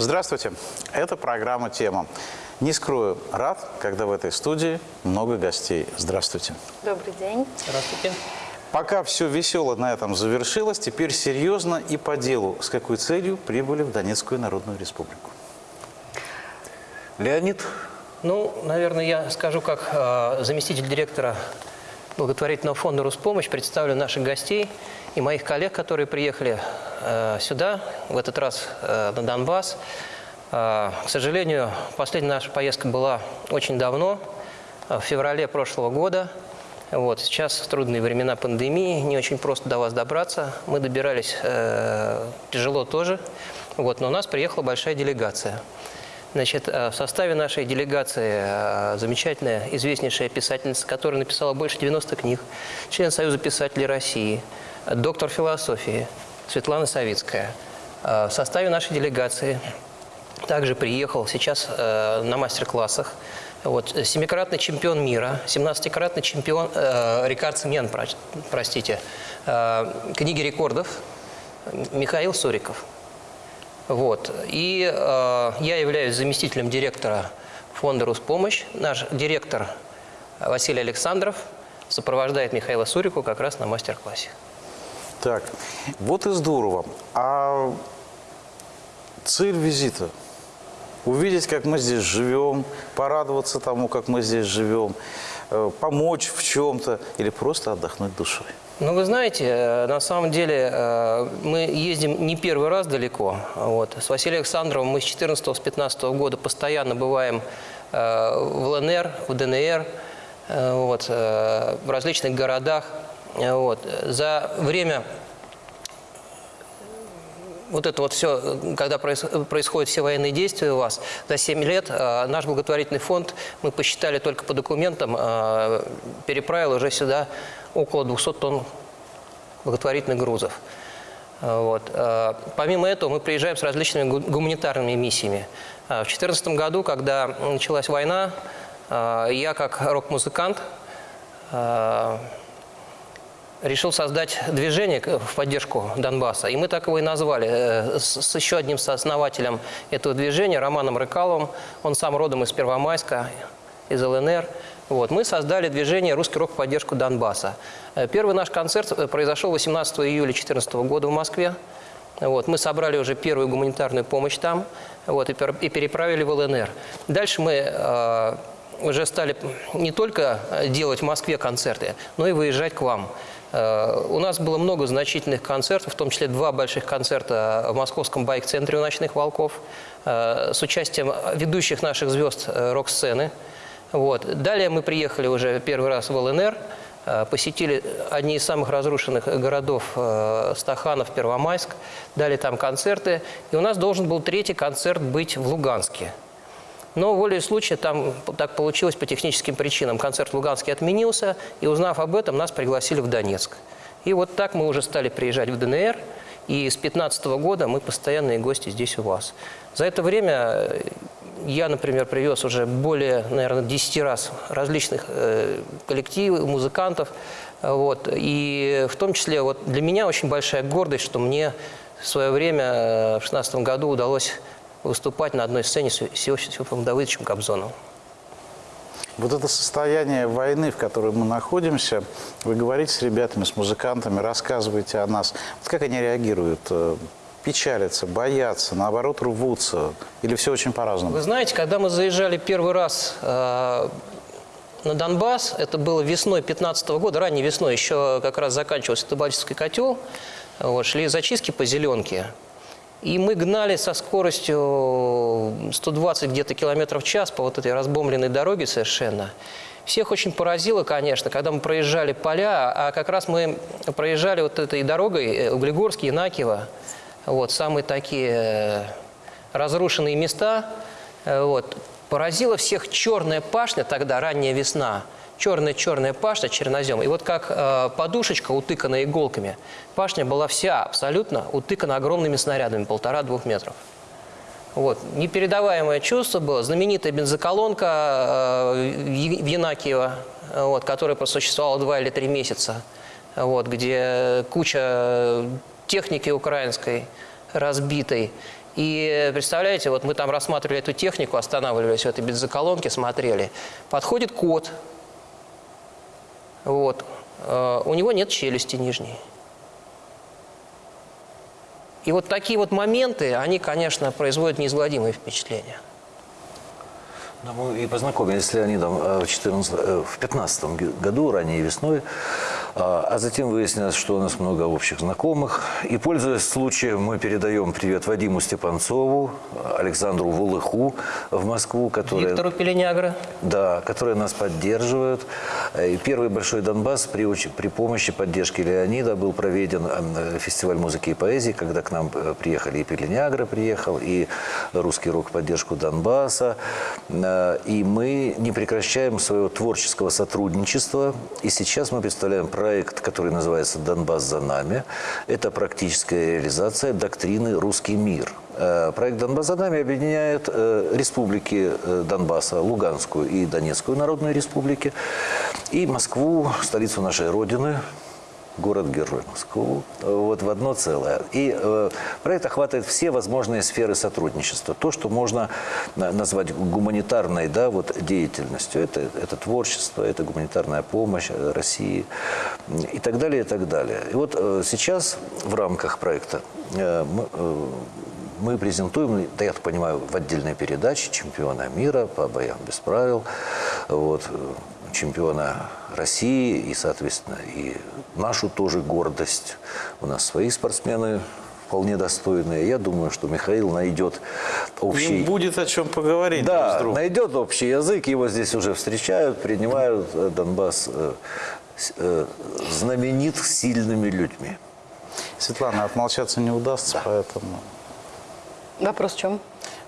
Здравствуйте. Это программа «Тема». Не скрою, рад, когда в этой студии много гостей. Здравствуйте. Добрый день. Здравствуйте. Пока все весело на этом завершилось, теперь серьезно и по делу. С какой целью прибыли в Донецкую Народную Республику? Леонид? Ну, наверное, я скажу, как э, заместитель директора благотворительного фонда «Руспомощь», представлю наших гостей и моих коллег, которые приехали э, сюда, в этот раз э, на Донбасс. Э, к сожалению, последняя наша поездка была очень давно, э, в феврале прошлого года. Вот, сейчас трудные времена пандемии, не очень просто до вас добраться. Мы добирались э, тяжело тоже, вот, но у нас приехала большая делегация. Значит, э, в составе нашей делегации э, замечательная, известнейшая писательница, которая написала больше 90 книг, член Союза писателей России, доктор философии Светлана Савицкая. Э, В составе нашей делегации также приехал сейчас на мастер-классах вот, семикратный чемпион мира, 17-кратный чемпион, э, рекордсмен, простите, э, книги рекордов Михаил Суриков. Вот. И э, я являюсь заместителем директора фонда «Руспомощь». Наш директор Василий Александров сопровождает Михаила Сурику как раз на мастер-классе. Так, вот и здорово. А цель визита? Увидеть, как мы здесь живем, порадоваться тому, как мы здесь живем, помочь в чем-то или просто отдохнуть душой? Ну, вы знаете, э, на самом деле э, мы ездим не первый раз далеко. Вот. С Василием Александровым мы с 14-15 года постоянно бываем в ЛНР, в ДНР, вот, в различных городах. Вот. За время вот это вот все, когда происходят все военные действия у вас, за 7 лет э, наш благотворительный фонд, мы посчитали только по документам, э, переправил уже сюда около 200 тонн благотворительных грузов. Э, вот. Помимо этого, мы приезжаем с различными гуманитарными миссиями. В 2014 году, когда началась война, я как рок-музыкант решил создать движение в поддержку Донбасса. И мы так его и назвали. Э, с еще одним сооснователем этого движения, Романом Рыкаловым. Он сам родом из Первомайска, из ЛНР. Вот. Мы создали движение «Русский рок в поддержку Донбасса». Э, первый наш концерт э, произошел 18 июля 2014 года в Москве. Вот. Мы собрали уже первую гуманитарную помощь там вот, и переправили в ЛНР. Дальше мы э, уже стали не только делать в Москве концерты, но и выезжать к вам. Э, у нас было много значительных концертов, в том числе два больших концерта в московском байк-центре у «Ночных волков» э, с участием ведущих наших звезд э, рок-сцены. Вот. Далее мы приехали уже первый раз в ЛНР, посетили одни из самых разрушенных городов Стаханов, Первомайск, дали там концерты. И у нас должен был третий концерт быть в Луганске. Но волей случая там так получилось по техническим причинам. Концерт в Луганске отменился, и узнав об этом, нас пригласили в Донецк. И вот так мы уже стали приезжать в ДНР, и с 2015 года мы постоянные гости здесь у вас. За это время э, я, например, привез уже более, наверное, 10 раз различных э, коллективов, музыкантов. Вот. И в том числе вот для меня очень большая гордость, что мне в свое время, э, в 2016 году, удалось выступать на одной сцене с Иосифом Давыдовичем Кобзоном. Вот это состояние войны, в которой мы находимся, вы говорите с ребятами, с музыкантами, рассказываете о нас. Вот как они реагируют? Э, печалятся, боятся, наоборот, рвутся? Или все очень по-разному? Вы знаете, когда мы заезжали первый раз э, на Донбасс, это было весной 15 -го года, ранней весной, еще как раз заканчивался Табачский котел, вот, шли зачистки по зеленке. И мы гнали со скоростью 120 где-то километров в час по вот этой разбомбленной дороге совершенно. Всех очень поразило, конечно, когда мы проезжали поля, а как раз мы проезжали вот этой дорогой э, Углегорск, Янакиево, вот, самые такие э, разрушенные места. Э, вот. Поразила всех черная пашня тогда, ранняя весна – черная-черная пашня, чернозем. И вот как э, подушечка, утыканная иголками, пашня была вся абсолютно утыкана огромными снарядами, полтора-двух метров. Вот. Непередаваемое чувство было. Знаменитая бензоколонка э, в Янакиево, вот, которая просуществовала два или три месяца, вот, где куча техники украинской разбитой. И представляете, вот мы там рассматривали эту технику, останавливались в этой бензоколонке, смотрели. Подходит кот. Вот. Э, У него нет челюсти нижней. И вот такие вот моменты, они, конечно, производят неизгладимое впечатление. Да, мы и познакомились с Леонидом э, в 14, э, в 15 году, ранней весной, а а затем выяснилось, что у нас много общих знакомых. И, пользуясь случаем, мы передаем привет Вадиму Степанцову, Александру Вулыху в Москву, которые, Виктору Пеленягра. да, которые нас поддерживают. И первый большой Донбасс при, при помощи поддержки Леонида был проведен э, фестиваль музыки и поэзии, когда к нам э, приехали и Пеленягра приехал, и русский рок поддержку Донбасса. Э, И мы не прекращаем своего творческого сотрудничества. И сейчас мы представляем проект, который называется «Донбасс за нами». Это практическая реализация доктрины «Русский мир». Э, Проект «Донбасс за нами» объединяет э, республики э, Донбасса, Луганскую и Донецкую народные республики, и Москву, столицу нашей Родины, город-герой Москву, э, вот в одно целое. И э, проект охватывает все возможные сферы сотрудничества. То, что можно на- назвать гуманитарной да, вот, деятельностью. Это, это творчество, это гуманитарная помощь э, России и так далее, и так далее. И вот э, сейчас в рамках проекта э, мы, э, мы презентуем, да я так понимаю, в отдельной передаче чемпиона мира по боям без правил, вот, э, чемпиона России и, соответственно, и нашу тоже гордость. У нас свои спортсмены вполне достойные. Я думаю, что Михаил найдет общий... Им будет о чем поговорить друг с Да, другом. найдет общий язык, его здесь уже встречают, принимают. Э, Донбасс э, э, знаменит сильными людьми. Светлана, отмолчаться не удастся, поэтому Вопрос в чем?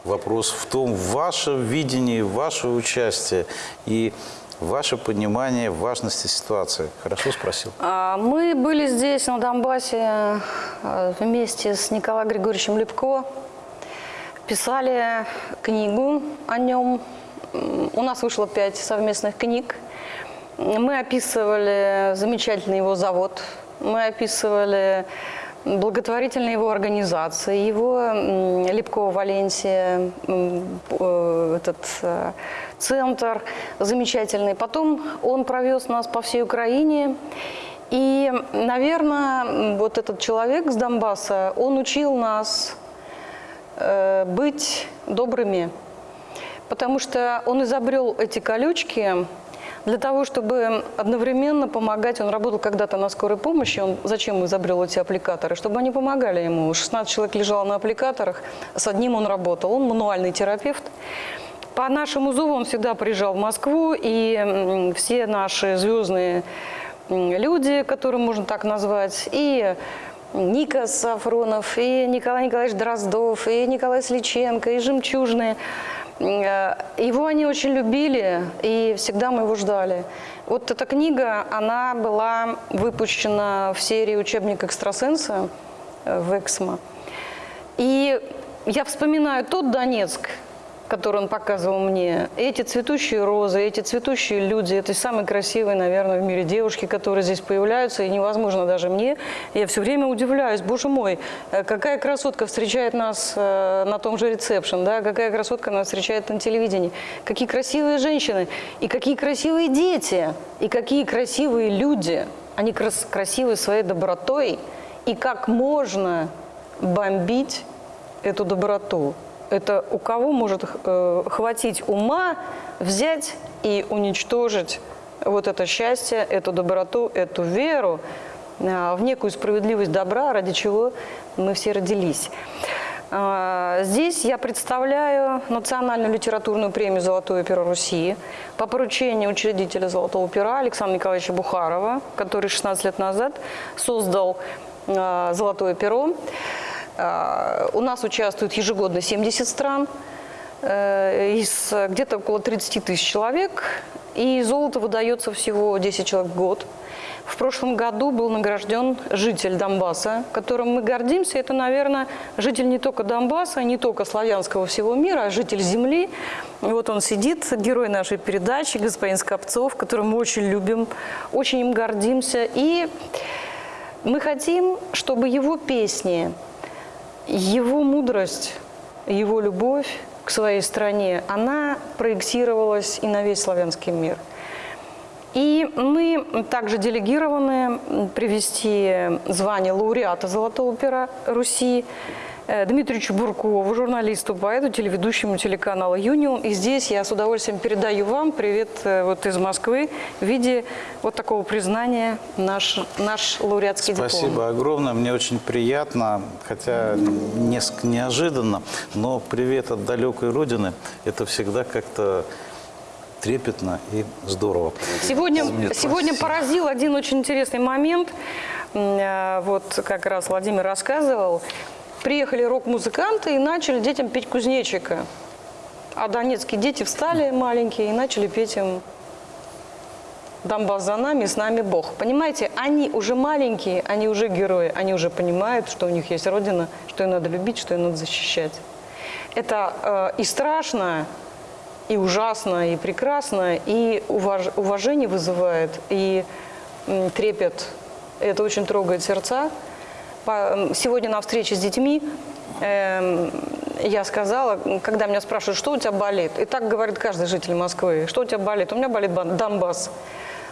вопрос в том, ваше видение, ваше участие и ваше понимание важности ситуации. Хорошо спросил? А, Мы были здесь, на Донбассе, э, вместе с Николаем Григорьевичем Лепко. Писали книгу о нем. У нас вышло пять совместных книг. Мы описывали замечательный его завод. Мы описывали благотворительные его организации, его Лепкова Валенсия, э, этот э, центр замечательный. Потом он провез нас по всей Украине. И, наверное, вот этот человек с Донбасса, он учил нас э, быть добрыми, потому что он изобрел эти колючки для того, чтобы одновременно помогать. Он работал когда-то на скорой помощи. Он зачем изобрел эти аппликаторы? Чтобы они помогали ему. 16 человек лежало на аппликаторах, с одним он работал. Он мануальный терапевт. По нашему зову он всегда приезжал в Москву, и все наши звездные люди, которые можно так назвать, и Ника Сафронов, и Николай Николаевич Дроздов, и Николай Сличенко, и Жемчужные. Э, Его они очень любили, и всегда мы его ждали. Вот эта книга, она была выпущена в серии «Учебник экстрасенса» в «Эксмо». И я вспоминаю тот Донецк, который он показывал мне, эти цветущие розы, эти цветущие люди, это самые красивые, наверное, в мире девушки, которые здесь появляются, и невозможно даже мне. Я все время удивляюсь, боже мой, э, какая красотка встречает нас э, на том же ресепшн, да, какая красотка нас встречает на телевидении, какие красивые женщины, и какие красивые дети, и какие красивые люди. Они крас- красивы своей добротой, и как можно бомбить эту доброту. Это у кого может э, хватить ума взять и уничтожить вот это счастье, эту доброту, эту веру э, в некую справедливость добра, ради чего мы все родились. А, Здесь я представляю национальную литературную премию «Золотое перо Руси» по поручению учредителя «Золотого пера» Александра Николаевича Бухарова, который 16 лет назад создал а, «Золотое перо». А, У нас участвует ежегодно 70 стран, э, из где-то около 30 тысяч человек, и золото выдается всего 10 человек в год. В прошлом году был награжден житель Донбасса, которым мы гордимся. Это, наверное, житель не только Донбасса, не только славянского всего мира, а житель земли. И вот он сидит, герой нашей передачи, господин Скопцов, которого мы очень любим, очень им гордимся. И мы хотим, чтобы его песни, его мудрость его любовь к своей стране, она проектировалась и на весь славянский мир. И мы также делегированы привести звание лауреата «Золотого пера Руси» э, Дмитрию Буркову, журналисту, поэту, телеведущему телеканала «Юнион». И здесь я с удовольствием передаю вам привет э, вот из Москвы в виде вот такого признания наш, наш лауреатский диплом. Спасибо огромное, мне очень приятно, хотя несколько неожиданно, но привет от далекой родины, это всегда как-то трепетно и здорово. Сегодня, Нет, сегодня спасибо. поразил один очень интересный момент. Э, Вот как раз Владимир рассказывал. Приехали рок-музыканты и начали детям петь кузнечика. А донецкие дети встали маленькие и начали петь им «Донбасс за нами, с нами Бог». Понимаете, они уже маленькие, они уже герои, они уже понимают, что у них есть Родина, что ее надо любить, что ее надо защищать. Это э, и страшно, и ужасно, и прекрасно, и уваж- уважение вызывает, и трепет. Это очень трогает сердца. Сегодня на встрече с детьми эм, я сказала, когда меня спрашивают, что у тебя болит, и так говорит каждый житель Москвы, что у тебя болит, у меня болит Донбасс.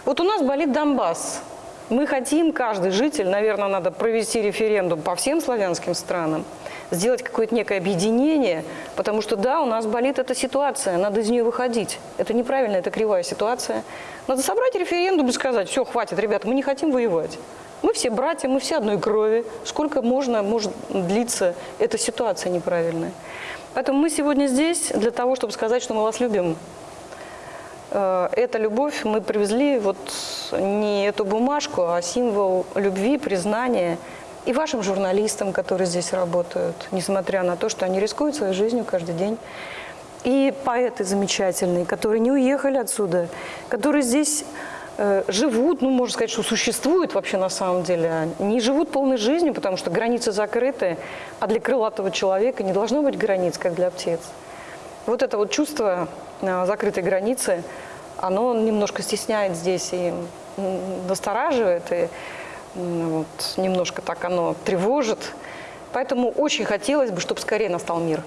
Вот у нас болит Донбасс. Мы хотим, каждый житель, наверное, надо провести референдум по всем славянским странам, сделать какое-то некое объединение, потому что, да, у нас болит эта ситуация, надо из нее выходить. Это неправильно, это кривая ситуация. Надо собрать референдум и сказать, все, хватит, ребята, мы не хотим воевать. Мы все братья, мы все одной крови. Сколько можно, может длиться эта ситуация неправильная. Поэтому мы сегодня здесь для того, чтобы сказать, что мы вас любим. Э, Эта любовь мы привезли вот не эту бумажку, а символ любви, признания и вашим журналистам, которые здесь работают, несмотря на то, что они рискуют своей жизнью каждый день. И поэты замечательные, которые не уехали отсюда, которые здесь живут, ну, можно сказать, что существуют вообще на самом деле, а не живут полной жизнью, потому что границы закрыты, а для крылатого человека не должно быть границ, как для птиц. Вот это вот чувство э, закрытой границы, оно немножко стесняет здесь и настораживает, и вот, немножко так оно тревожит. Поэтому очень хотелось бы, чтобы скорее настал мир.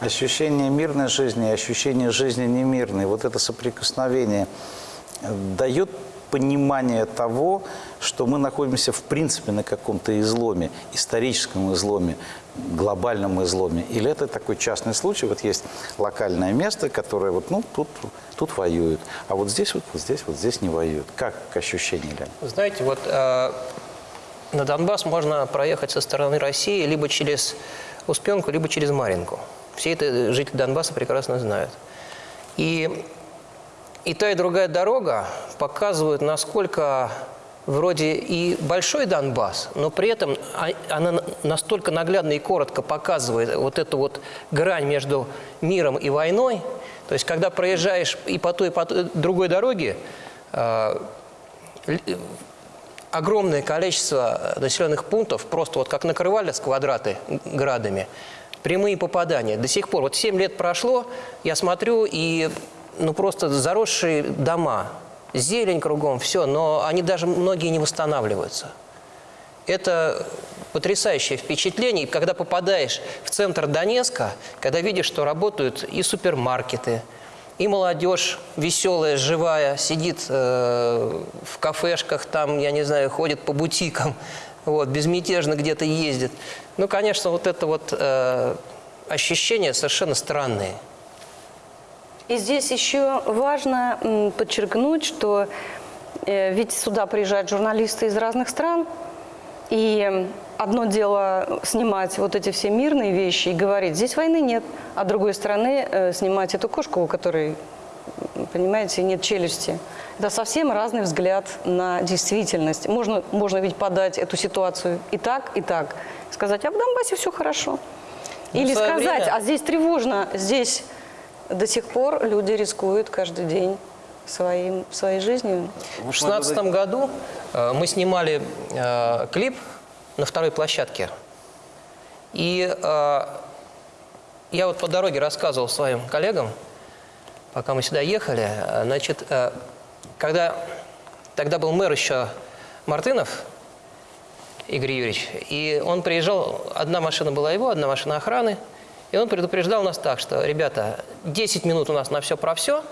Ощущение мирной жизни ощущение жизни немирной, вот это соприкосновение э, дает понимание того, что мы находимся в принципе на каком-то изломе, историческом изломе, глобальном изломе. Или это такой частный случай, вот есть локальное место, которое вот, ну, тут, тут воюют, а вот здесь вот, вот здесь, вот здесь не воюют. Как ощущение, Леонид? Знаете, вот э, на Донбасс можно проехать со стороны России либо через Успенку, либо через Маринку. Все это жители Донбасса прекрасно знают. И, и та, и другая дорога показывают, насколько вроде и большой Донбасс, но при этом а- она на- настолько наглядно и коротко показывает вот эту вот грань между миром и войной. То есть, когда проезжаешь и по той, и по той другой дороге, э, л- огромное количество населенных пунктов, просто вот как накрывали с квадраты градами, прямые попадания. До сих пор, вот 7 лет прошло, я смотрю, и ну просто заросшие дома, зелень кругом, все, но они даже многие не восстанавливаются. Это потрясающее впечатление, И когда попадаешь в центр Донецка, когда видишь, что работают и супермаркеты, и молодежь веселая, живая, сидит э, в кафешках, там, я не знаю, ходит по бутикам, вот, безмятежно где-то ездит. Ну, конечно, вот это вот э, ощущения совершенно странные. И здесь еще важно подчеркнуть, что э, ведь сюда приезжают журналисты из разных стран, и одно дело снимать вот эти все мирные вещи и говорить, здесь войны нет, а с другой стороны э, снимать эту кошку, у которой, понимаете, нет челюсти. Это совсем разный взгляд на действительность. Можно, можно ведь подать эту ситуацию и так, и так. Сказать, а в Донбассе все хорошо. Ну, Или сказать, время- а здесь тревожно, здесь до сих пор люди рискуют каждый день своим, своей жизнью. В 2016 году э, мы снимали э, клип на второй площадке. И э, я вот по дороге рассказывал своим коллегам, пока мы сюда ехали, э, значит, э, когда тогда был мэр еще Мартынов, Игорь Юрьевич, и он приезжал, одна машина была его, одна машина охраны – И он предупреждал нас так, что, ребята, 10 минут у нас на все про все,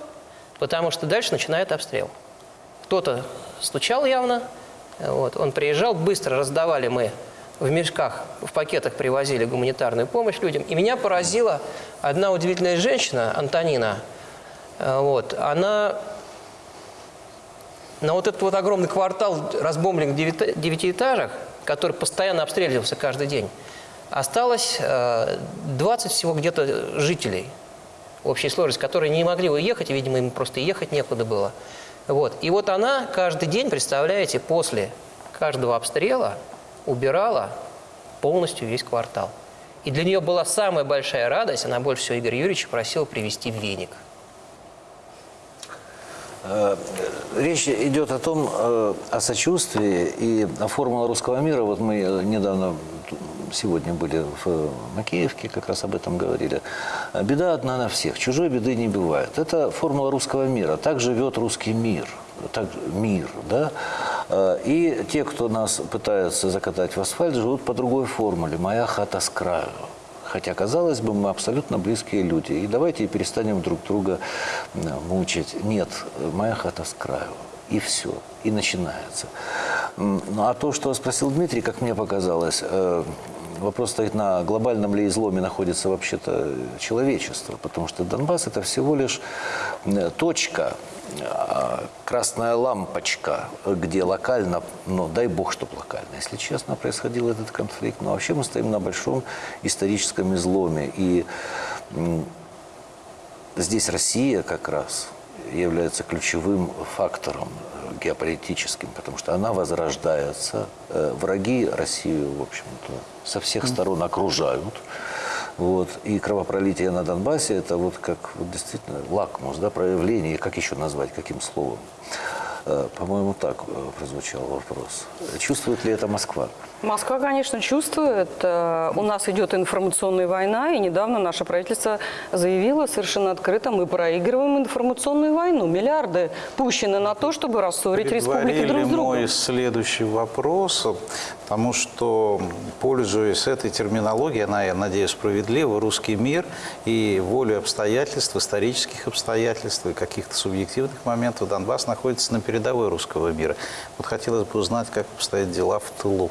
потому что дальше начинает обстрел. Кто-то стучал явно, вот, он приезжал, быстро раздавали мы в мешках, в пакетах привозили гуманитарную помощь людям. И меня поразила одна удивительная женщина, Антонина, вот, она на вот этот вот огромный квартал разбомбленных девяти- девятиэтажек, который постоянно обстреливался каждый день, осталось э, 20 всего где-то жителей общей сложности, которые не могли уехать, видимо, им просто ехать некуда было. Вот. И вот она каждый день, представляете, после каждого обстрела убирала полностью весь квартал. И для нее была самая большая радость, она больше всего Игоря Юрьевича просила привезти веник. Э, Речь идет о том, э, о сочувствии и формула русского мира. Вот мы э, недавно, сегодня были в Макеевке, как раз об этом говорили. Беда одна на всех, чужой беды не бывает. Это формула русского мира. Так живет русский мир. Так, мир, да? Э, И те, кто нас пытается закатать в асфальт, живут по другой формуле. «Моя хата с краю». Хотя, казалось бы, мы абсолютно близкие люди. И давайте перестанем друг друга э, мучить. Нет, моя хата с краю. И все. И начинается. Ну, а то, что спросил Дмитрий, как мне показалось, э, вопрос стоит на глобальном ли изломе находится вообще-то человечество. Потому что Донбасс – это всего лишь точка, а, красная лампочка, где локально, ну, дай бог, чтобы локально, если честно, происходил этот конфликт. Но вообще мы стоим на большом историческом изломе. И здесь Россия как раз является ключевым фактором геополитическим, потому что она возрождается. Э, Враги Россию, в общем-то, со всех сторон окружают. Вот. И кровопролитие на Донбассе – это вот как вот действительно лакмус, да, проявление, как еще назвать, каким словом? Э, По-моему, так э, прозвучал вопрос. Чувствует ли это Москва? Москва, конечно, чувствует. Э, У нас идет информационная война, и недавно наше правительство заявило совершенно открыто, мы проигрываем информационную войну. Миллиарды пущены на то, чтобы рассорить республики друг с другом. мой следующий вопрос, потому что, пользуясь этой терминологией, она, я надеюсь, справедлива, русский мир и волю обстоятельств, исторических обстоятельств и каких-то субъективных моментов Донбасс находится на передовой русского мира. Вот хотелось бы узнать, как обстоят дела в тылу.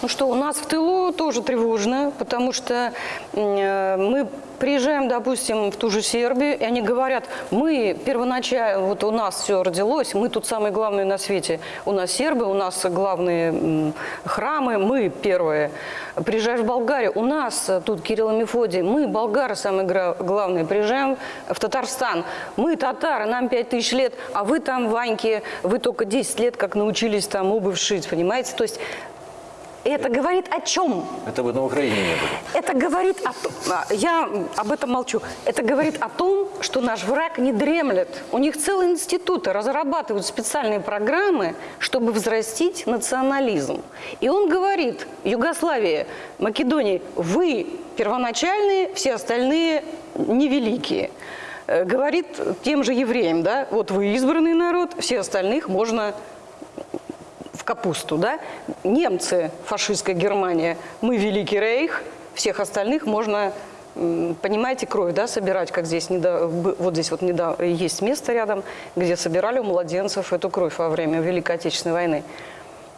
Ну что, у нас в тылу тоже тревожно, потому что э, мы приезжаем, допустим, в ту же Сербию, и они говорят, мы первоначально, вот у нас все родилось, мы тут самые главные на свете. У нас сербы, у нас главные храмы, мы первые. Приезжаешь в Болгарию, у нас тут Кирилл и Мефодий, мы, болгары, самые главные. Приезжаем в Татарстан, мы татары, нам 5000 лет, а вы там, Ваньки, вы только 10 лет как научились там обувь шить, понимаете? То есть это говорит о чем? Это вы на Украине не были. Это говорит о том, а, я об этом молчу, это говорит о том, что наш враг не дремлет. У них целые институты разрабатывают специальные программы, чтобы взрастить национализм. И он говорит, Югославия, Македония, вы первоначальные, все остальные невеликие. Э, Говорит тем же евреям, да, вот вы избранный народ, все остальных можно в капусту, да? Немцы, фашистская Германия, мы Великий Рейх, всех остальных можно, понимаете, кровь, да, собирать, как здесь, недо- б- вот здесь вот недавно есть место рядом, где собирали у младенцев эту кровь во время Великой Отечественной войны.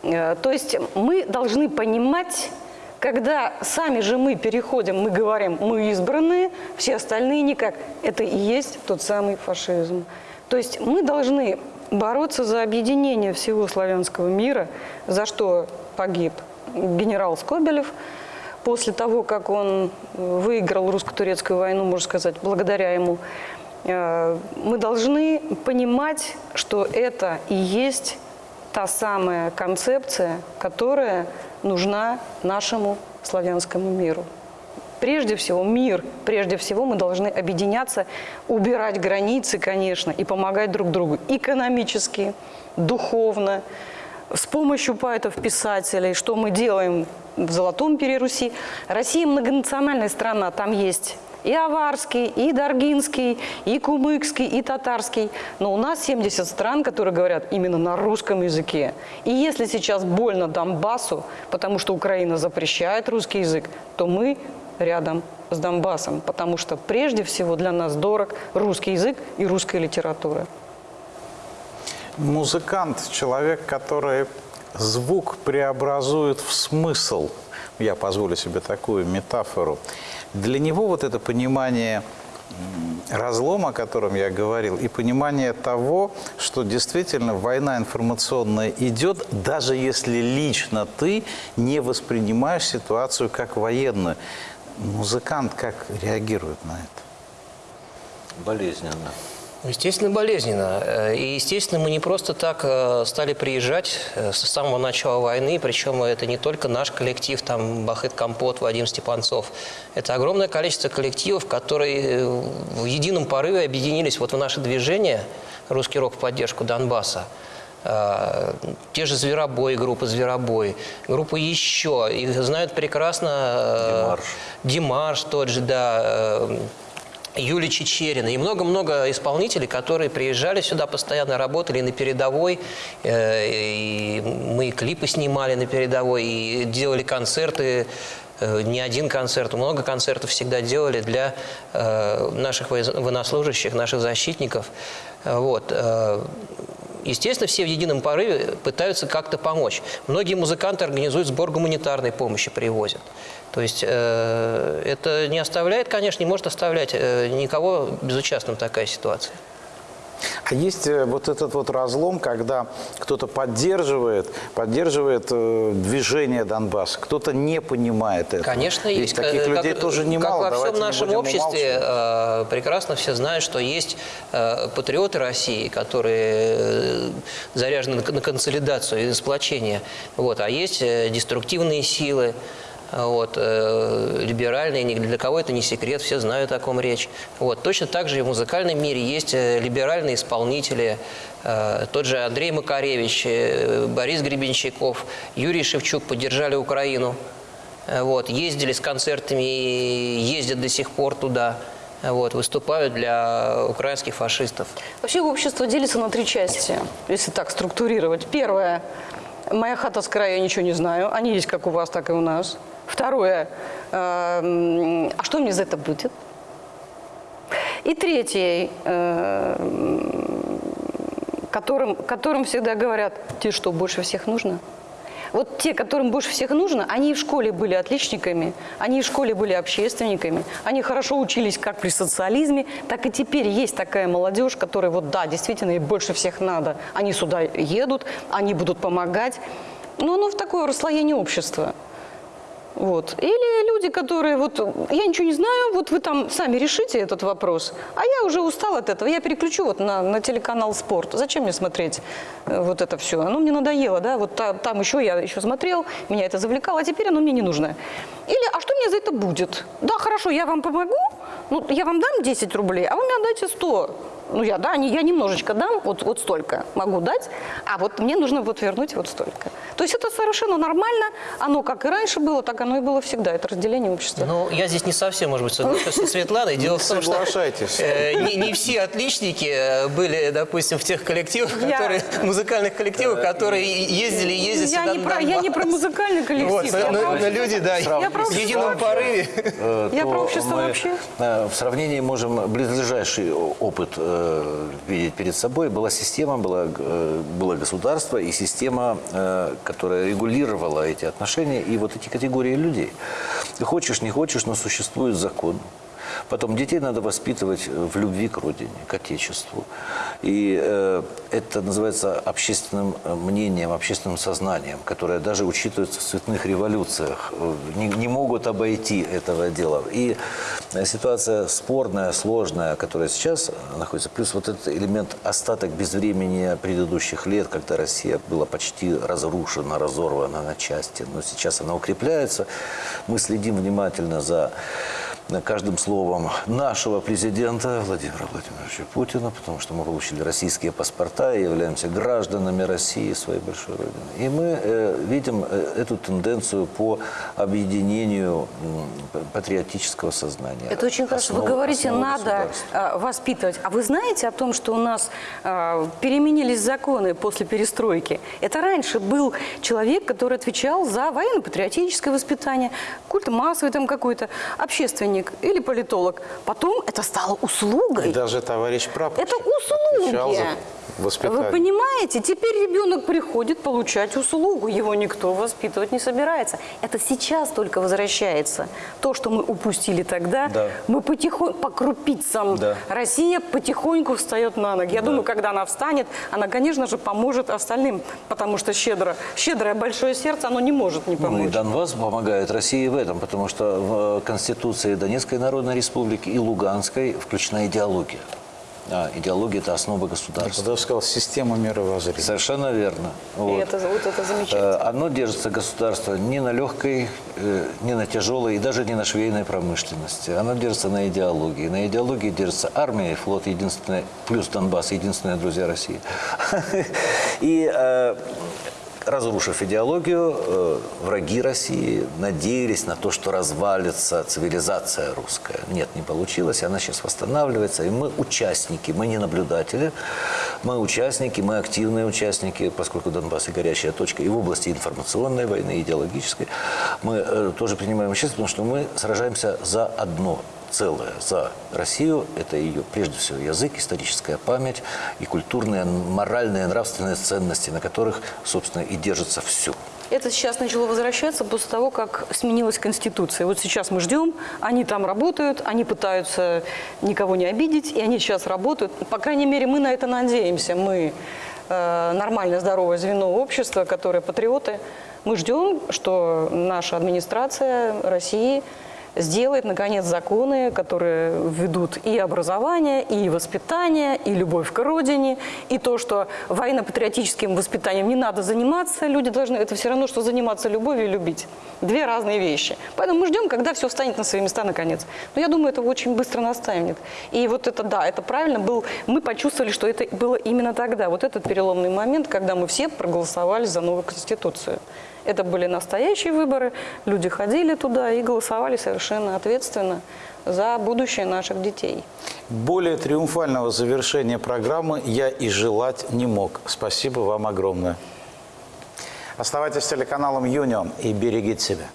Э, То есть мы должны понимать, когда сами же мы переходим, мы говорим, мы избранные, все остальные никак. Это и есть тот самый фашизм. То есть мы должны бороться за объединение всего славянского мира, за что погиб генерал Скобелев. После того, как он выиграл русско-турецкую войну, можно сказать, благодаря ему, э, мы должны понимать, что это и есть та самая концепция, которая нужна нашему славянскому миру. Прежде всего, мир, прежде всего мы должны объединяться, убирать границы, конечно, и помогать друг другу экономически, духовно, с помощью поэтов-писателей, что мы делаем в Золотом Переруси. Россия многонациональная страна, там есть и аварский, и даргинский, и кумыкский, и татарский. Но у нас 70 стран, которые говорят именно на русском языке. И если сейчас больно Донбассу, потому что Украина запрещает русский язык, то мы рядом с Донбассом, потому что прежде всего для нас дорог русский язык и русская литература. Музыкант – человек, который звук преобразует в смысл. Я позволю себе такую метафору. Для него вот это понимание разлома, о котором я говорил, и понимание того, что действительно война информационная идет, даже если лично ты не воспринимаешь ситуацию как военную. Музыкант как реагирует на это? Болезненно. Естественно, болезненно. Э, И, естественно, мы не просто так э, стали приезжать э, с самого начала войны, причем это не только наш коллектив, там Бахыт Компот, Вадим Степанцов. Это огромное количество коллективов, которые в едином порыве объединились вот в наше движение «Русский рок в поддержку Донбасса». Э, Те же «Зверобой», группа «Зверобой», группа «Еще». Их знают прекрасно... э, Димарш. Димаш тот же, да, э, Юлия Чечерина и много-много исполнителей, которые приезжали сюда, постоянно работали на передовой. И мы и клипы снимали на передовой, и делали концерты, не один концерт, много концертов всегда делали для наших военнослужащих, наших защитников. Вот. Естественно, все в едином порыве пытаются как-то помочь. Многие музыканты организуют сбор гуманитарной помощи, привозят. То есть э, это не оставляет, конечно, не может оставлять э, никого безучастным такая ситуация. А есть э, вот этот вот разлом, когда кто-то поддерживает, поддерживает э, движение Донбасса, кто-то не понимает это. Конечно, Есть таких Э, людей как, тоже немало. Как во давайте всем не нашем обществе э, прекрасно все знают, что есть э, патриоты России, которые заряжены на, консолидацию и сплочение. Вот, а есть деструктивные силы. Вот, э, либеральные, ни для кого это не секрет, все знают, о ком речь. Вот, точно так же и в музыкальном мире есть э, либеральные исполнители, э, тот же Андрей Макаревич, э, Борис Гребенщиков, Юрий Шевчук поддержали Украину. Э, Вот, ездили с концертами, ездят до сих пор туда, э, вот, выступают для украинских фашистов. Вообще общество делится на три части, если так структурировать. Первое. Моя хата с края, я ничего не знаю. Они есть как у вас, так и у нас. Второе. эм, А что мне за это будет? И третье. эм, Которым, которым всегда говорят, тебе что, больше всех нужно? Вот те, которым больше всех нужно, они и в школе были отличниками, они и в школе были общественниками, они хорошо учились как при социализме, так и теперь есть такая молодежь, которая вот да, действительно, ей больше всех надо. Они сюда едут, они будут помогать. Но оно в такое расслоение общества. Вот. Или люди, которые вот, я ничего не знаю, вот вы там сами решите этот вопрос, а я уже устал от этого, я переключу вот на, на телеканал «Спорт». Зачем мне смотреть э, вот это все? Оно мне надоело, да, вот та- там еще я еще смотрел, меня это завлекало, а теперь оно мне не нужно. Или, а что мне за это будет? Да, хорошо, я вам помогу, ну, я вам дам 10 рублей, а вы мне отдайте 100. Ну, я, да, я немножечко дам, вот, вот столько могу дать, а вот мне нужно вот вернуть вот столько. То есть это совершенно нормально, оно как и раньше было, так оно и было всегда, это разделение общества. Ну, я здесь не совсем, может быть, соглашусь со Светланой. Дело в том, что э, не, не все отличники э, были, допустим, в тех коллективах, которые, музыкальных коллективах, которые ездили и ездят я, сюда не про, я не про музыкальный коллектив. Вот, но, но- люди, да, Я в едином вообще. порыве. э, Я про общество вообще. э, В сравнении можем близлежащий опыт э, видеть перед собой. Была система, была, э, было государство и система, э, которая регулировала эти отношения и вот эти категории людей. Ты хочешь, не хочешь, но существует закон. Потом детей надо воспитывать в любви к родине, к отечеству. И э, это называется общественным э, мнением, общественным сознанием, которое даже учитывается в цветных революциях. Э, Не, не могут обойти этого дела. И э, ситуация спорная, сложная, которая сейчас находится, плюс вот этот элемент остаток безвремени предыдущих лет, когда Россия была почти разрушена, разорвана на части. Но сейчас она укрепляется. Мы следим внимательно за каждым словом нашего президента Владимира Владимировича Путина, потому что мы получили российские паспорта и являемся гражданами России, своей большой родины. И мы э, видим э, эту тенденцию по объединению патриотического сознания. Это очень хорошо. Вы Основ- говорите, надо э, воспитывать. А вы знаете о том, что у нас э, переменились законы после перестройки? Это раньше был человек, который отвечал за военно-патриотическое воспитание, культ массовый там какой-то, общественник. Чиновник или политолог. Потом это стало услугой. И даже товарищ прапорщик Это услуги. за воспитание. Вы понимаете, теперь ребенок приходит получать услугу, его никто воспитывать не собирается. Это сейчас только возвращается. То, что мы упустили тогда, Да. мы потихоньку, по крупицам, Да. Россия потихоньку встает на ноги. Я думаю, когда она встанет, она, конечно же, поможет остальным, потому что щедро, щедрое большое сердце, оно не может не Ну, и помочь. Донбасс помогает России в этом, потому что в Конституции Донецкой Народной Республики и Луганской включена идеология. А, идеология – это основа Я государства. бы даже сказал, система мировоззрения. Совершенно верно. И Вот. это, вот это замечательно. Э, Оно держится государство не на легкой, э, не на тяжелой и даже не на швейной промышленности. Оно держится на идеологии. На идеологии держится армия и флот, единственные, плюс Донбасс, единственные друзья России. И э, разрушив идеологию, э, враги России надеялись на то, что развалится цивилизация русская. Нет, не получилось, она сейчас восстанавливается, и мы участники, мы не наблюдатели, мы участники, мы активные участники, поскольку Донбасс и горячая точка, и в области информационной войны, идеологической, мы э, тоже принимаем участие, потому что мы сражаемся за одно целое за Россию. Это ее, прежде всего, язык, историческая память и культурные, моральные, нравственные ценности, на которых, собственно, и держится все. Это сейчас начало возвращаться после того, как сменилась Конституция. Вот сейчас мы ждем, они там работают, они пытаются никого не обидеть, и они сейчас работают. По крайней мере, мы на это надеемся. Мы э, нормальное, здоровое звено общества, которые патриоты. Мы ждем, что наша администрация России сделает, наконец, законы, которые введут и образование, и воспитание, и любовь к родине, и то, что военно-патриотическим воспитанием не надо заниматься, люди должны, это все равно, что заниматься любовью и любить. Две разные вещи. Поэтому мы ждем, когда все встанет на свои места наконец. Но я думаю, это очень быстро настанет. И вот это, да, это правильно был, мы почувствовали, что это было именно тогда, вот этот переломный момент, когда мы все проголосовали за новую Конституцию. Это были настоящие выборы, люди ходили туда и голосовали совершенно ответственно за будущее наших детей. Более триумфального завершения программы я и желать не мог. Спасибо вам огромное. Оставайтесь с телеканалом «Юнион» и берегите себя.